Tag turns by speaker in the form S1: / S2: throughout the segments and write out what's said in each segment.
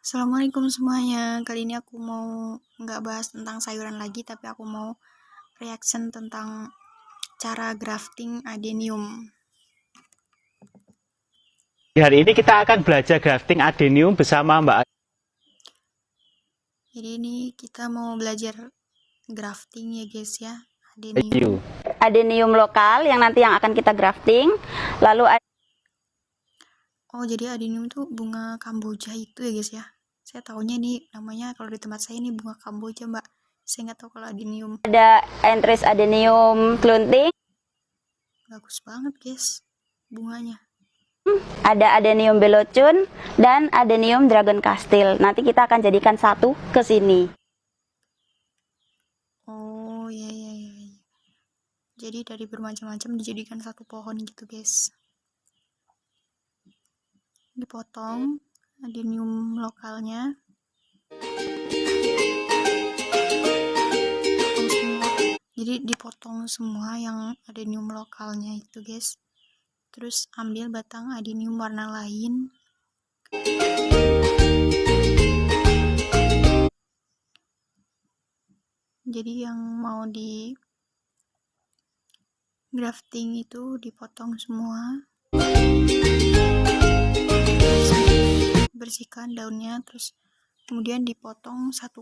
S1: Assalamualaikum semuanya. Kali ini aku mau nggak bahas tentang sayuran lagi, tapi aku mau reaction tentang cara grafting adenium.
S2: Hari ini kita akan belajar grafting adenium bersama Mbak.
S1: Jadi ini kita mau belajar grafting ya guys ya, adenium.
S3: Adenium lokal yang nanti yang akan kita grafting. Lalu ada
S1: Oh jadi adenium tuh bunga kamboja itu ya guys ya. Saya tahunya ini namanya kalau di tempat saya ini bunga kamboja mbak. Saya nggak tahu kalau adenium.
S3: entris adenium klunting,
S1: Bagus banget guys bunganya.
S3: ada adenium belocun dan adenium dragon castil. Nanti kita akan jadikan satu ke sini.
S1: Oh iya iya iya. iya. Jadi dari bermacam-macam dijadikan satu pohon gitu guys. Dipotong adenium lokalnya. Jadi dipotong semua yang adenium lokalnya itu guys. Terus ambil batang adenium warna lain. Jadi yang mau di grafting itu dipotong semua bersihkan daunnya terus kemudian dipotong 1,5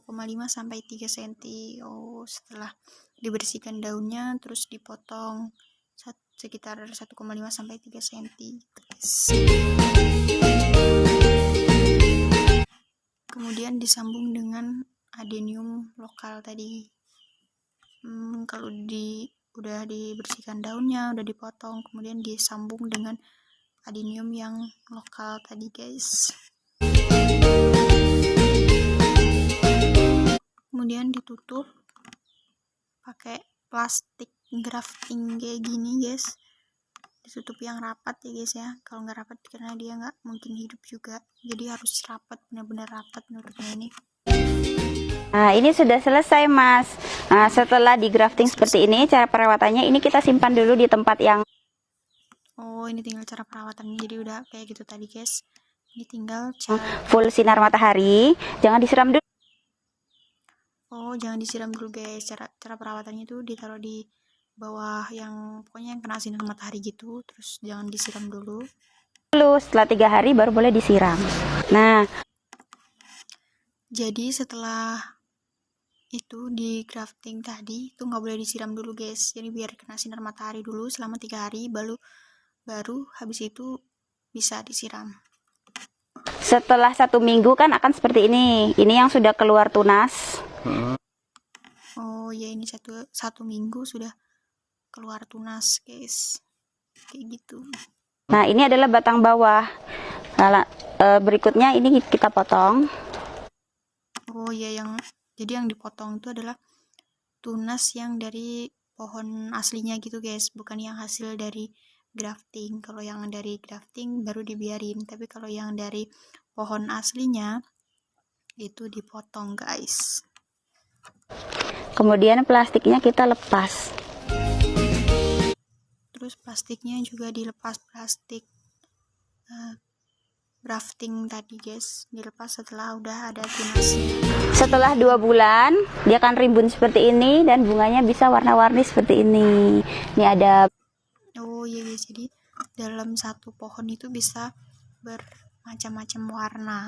S1: sampai 3 cm oh setelah dibersihkan daunnya terus dipotong sekitar 1,5 sampai 3 cm kemudian disambung dengan adenium lokal tadi. Hmm, kalau di udah dibersihkan daunnya udah dipotong kemudian disambung dengan adenium yang lokal tadi guys ditutup pakai plastik grafting kayak gini guys ditutup yang rapat ya guys ya kalau nggak rapat karena dia nggak mungkin hidup juga jadi harus rapat benar-benar rapat nutupnya ini
S3: Nah, ini sudah selesai, Mas. Nah, setelah di grafting seperti ini, cara perawatannya ini kita simpan dulu di tempat yang
S1: Oh, ini tinggal cara perawatannya. Jadi udah kayak gitu tadi, guys. Ini tinggal cara
S3: full sinar matahari. Jangan disiram dulu.
S1: Oh, jangan disiram dulu, guys. Cara cara perawatannya itu ditaruh di bawah yang pokoknya yang kena sinar matahari gitu. Terus jangan disiram dulu.
S3: Dulu, setelah tiga hari baru boleh disiram. Nah,
S1: jadi setelah itu di grafting tadi itu nggak boleh disiram dulu guys jadi biar kena sinar matahari dulu selama tiga hari baru baru habis itu bisa disiram
S3: setelah satu minggu kan akan seperti ini ini yang sudah keluar tunas
S1: oh ya ini satu satu minggu sudah keluar tunas guys. Kayak gitu.
S3: Nah ini adalah batang bawah. Nah, berikutnya ini kita potong.
S1: Oh ya yang jadi yang dipotong itu adalah tunas yang dari pohon aslinya gitu guys. Bukan yang hasil dari grafting. Kalau yang dari grafting baru dibiarin. Tapi kalau yang dari pohon aslinya itu dipotong guys
S3: kemudian plastiknya kita lepas.
S1: Terus plastiknya juga dilepas plastik uh, grafting tadi guys. Dilepas setelah udah ada tunasnya
S3: setelah dua bulan dia akan rimbun seperti ini dan bunganya bisa warna-warni seperti ini. Ini ada
S1: oh iya guys. Jadi dalam satu pohon itu bisa bermacam-macam warna.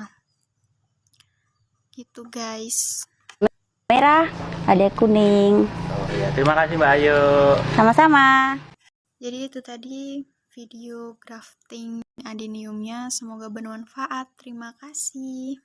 S1: Gitu guys
S3: merah ada kuning.
S2: Oh, iya. terima kasih Mbak Ayu.
S3: Sama-sama.
S1: Jadi itu tadi video crafting adeniumnya. Semoga bermanfaat. Terima kasih